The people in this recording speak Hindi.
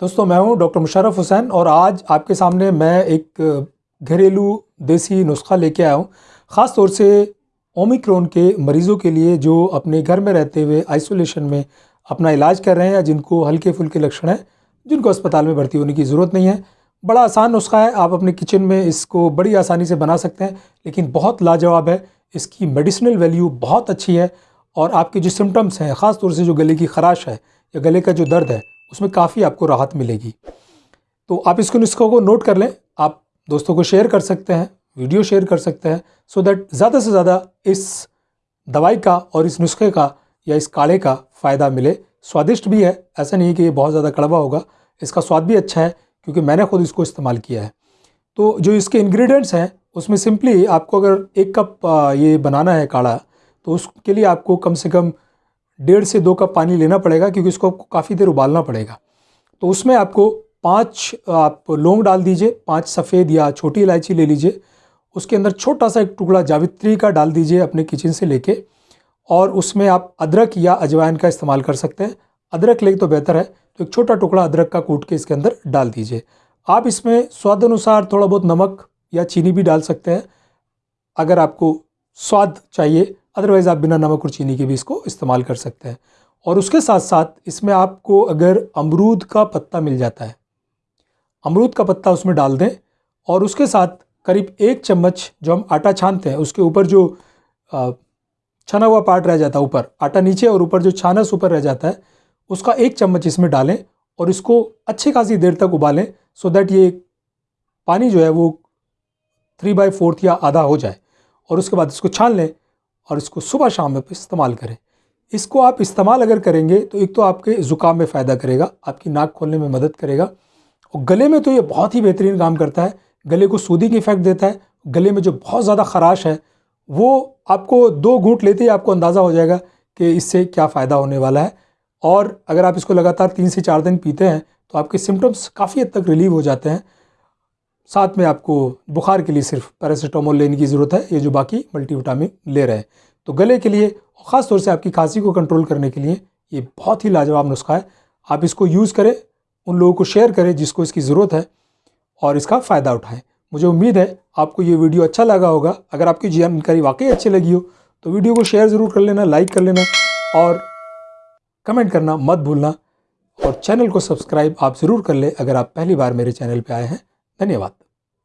दोस्तों, मैं हूँ डॉक्टर मुशरफ हुसैन और आज आपके सामने मैं एक घरेलू देसी नुस्खा लेके आया हूँ। ख़ास तौर से ओमिक्रोन के मरीज़ों के लिए जो अपने घर में रहते हुए आइसोलेशन में अपना इलाज कर रहे हैं या जिनको हल्के फुल्के लक्षण हैं, जिनको अस्पताल में भर्ती होने की ज़रूरत नहीं है। बड़ा आसान नुस्खा है, आप अपने किचन में इसको बड़ी आसानी से बना सकते हैं, लेकिन बहुत लाजवाब है। इसकी मेडिसिनल वैल्यू बहुत अच्छी है और आपके जो सिम्टम्स हैं, ख़ास तौर से जो गले की खराश है या गले का जो दर्द है उसमें काफ़ी आपको राहत मिलेगी। तो आप इसको नुस्खों को नोट कर लें। आप दोस्तों को शेयर कर सकते हैं वीडियो शेयर कर सकते हैं सो दैट ज़्यादा से ज़्यादा इस दवाई का और इस नुस्खे का या इस काढ़े का फ़ायदा मिले। स्वादिष्ट भी है, ऐसा नहीं कि ये बहुत ज़्यादा कड़वा होगा। इसका स्वाद भी अच्छा है, क्योंकि मैंने खुद इसको इस्तेमाल किया है। तो जो इसके इंग्रेडिएंट्स हैं, उसमें सिंपली आपको अगर एक कप ये बनाना है काढ़ा तो उसके लिए आपको कम से कम डेढ़ से दो कप पानी लेना पड़ेगा क्योंकि इसको आपको काफ़ी देर उबालना पड़ेगा। तो उसमें आपको पाँच, आप लौंग डाल दीजिए, पाँच सफ़ेद या छोटी इलायची ले लीजिए, उसके अंदर छोटा सा एक टुकड़ा जावित्री का डाल दीजिए अपने किचन से लेके, और उसमें आप अदरक या अजवाइन का इस्तेमाल कर सकते हैं। अदरक ले तो बेहतर है तो एक छोटा टुकड़ा अदरक का कूट के इसके अंदर डाल दीजिए। आप इसमें स्वाद अनुसार थोड़ा बहुत नमक या चीनी भी डाल सकते हैं। अगर आपको स्वाद चाहिए अदरवाइज़ आप बिना नमक और चीनी के भी इसको इस्तेमाल कर सकते हैं। और उसके साथ साथ इसमें आपको अगर अमरूद का पत्ता मिल जाता है, अमरूद का पत्ता उसमें डाल दें और उसके साथ करीब एक चम्मच जो हम आटा छानते हैं, उसके ऊपर जो छना हुआ पार्ट रह जाता है ऊपर, आटा नीचे और ऊपर जो छानस ऊपर रह जाता है, उसका एक चम्मच इसमें डालें और इसको अच्छी खासी देर तक उबालें सो दैट ये पानी जो है वो थ्री बाई फोर्थ या आधा हो जाए। और उसके बाद इसको छान लें और इसको सुबह शाम में इस्तेमाल करें। इसको आप इस्तेमाल अगर करेंगे तो एक तो आपके ज़ुकाम में फ़ायदा करेगा, आपकी नाक खोलने में मदद करेगा और गले में तो ये बहुत ही बेहतरीन काम करता है। गले को सूदिंग इफ़ेक्ट देता है, गले में जो बहुत ज़्यादा ख़राश है, वो आपको दो घूट लेते ही आपको अंदाज़ा हो जाएगा कि इससे क्या फ़ायदा होने वाला है। और अगर आप इसको लगातार तीन से चार दिन पीते हैं तो आपके सिम्टम्स काफ़ी हद तक रिलीव हो जाते हैं। साथ में आपको बुखार के लिए सिर्फ़ पैरासीटामोल लेने की ज़रूरत है, ये जो बाकी मल्टीविटामिन ले रहे हैं। तो गले के लिए ख़ास तौर से आपकी खांसी को कंट्रोल करने के लिए, ये बहुत ही लाजवाब नुस्खा है। आप इसको यूज़ करें, उन लोगों को शेयर करें जिसको इसकी ज़रूरत है और इसका फ़ायदा उठाएँ। मुझे उम्मीद है आपको ये वीडियो अच्छा लगा होगा। अगर आपकी जानकारी वाकई अच्छी लगी हो तो वीडियो को शेयर ज़रूर कर लेना लाइक कर लेना और कमेंट करना मत भूलना। और चैनल को सब्सक्राइब आप ज़रूर कर लें अगर आप पहली बार मेरे चैनल पर आए हैं। धन्यवाद